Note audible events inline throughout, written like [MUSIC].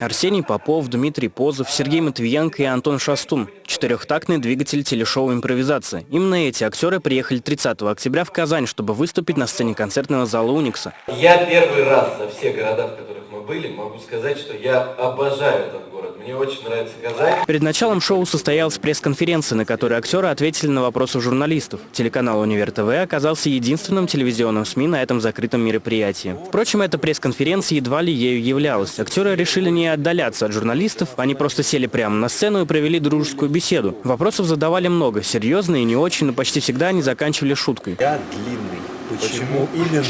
Арсений Попов, Дмитрий Позов, Сергей Матвиенко и Антон Шастун. Четырехтактный двигатель телешоу «Импровизация». Именно эти актеры приехали 30 октября в Казань, чтобы выступить на сцене концертного зала «Уникса». Я первый раз за все города, в которых мы были, могу сказать, что я обожаю этот. Мне очень нравится Казань. Перед началом шоу состоялась пресс-конференция, на которой актеры ответили на вопросы журналистов. Телеканал «Универ ТВ» оказался единственным телевизионным СМИ на этом закрытом мероприятии. Впрочем, эта пресс-конференция едва ли ею являлась. Актеры решили не отдаляться от журналистов, они просто сели прямо на сцену и провели дружескую беседу. Вопросов задавали много, серьезные и не очень, но почти всегда они заканчивали шуткой. Я длинный. Почему, именно?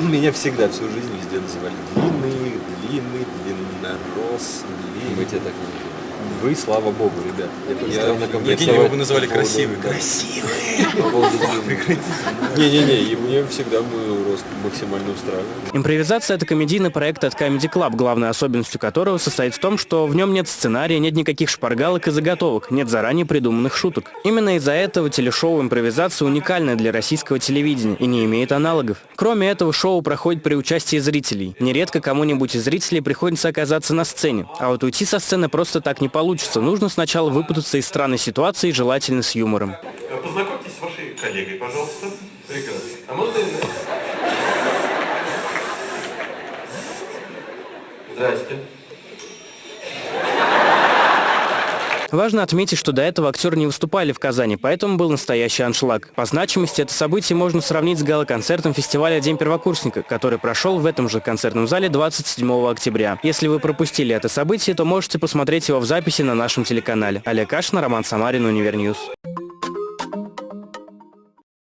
[LAUGHS] Меня всегда всю жизнь везде называли длинный, длинный, длиннорос, длинный. Мы тебя так не Вы, слава богу, ребят. Я, я Прикинь, его бы называли красивый. Красивый! Не-не-не, и мне всегда мой рост максимально устраивал. Импровизация – это комедийный проект от Comedy Club, главной особенностью которого состоит в том, что в нем нет сценария, нет никаких шпаргалок и заготовок, нет заранее придуманных шуток. Именно из-за этого телешоу «Импровизация» уникальное для российского телевидения и не имеет аналогов. Кроме этого, шоу проходит при участии зрителей. Нередко кому-нибудь из зрителей приходится оказаться на сцене. А вот уйти со сцены просто так не получится. Нужно сначала выпутаться из странной ситуации, желательно с юмором. Познакомьтесь с вашей коллегой, пожалуйста. Прекрасно. А можно... Здрасте. Важно отметить, что до этого актеры не выступали в Казани, поэтому был настоящий аншлаг. По значимости это событие можно сравнить с гала-концертом фестиваля «День первокурсника», который прошел в этом же концертном зале 27 октября. Если вы пропустили это событие, то можете посмотреть его в записи на нашем телеканале. Олег Кашин, Роман Самарин, Универ News.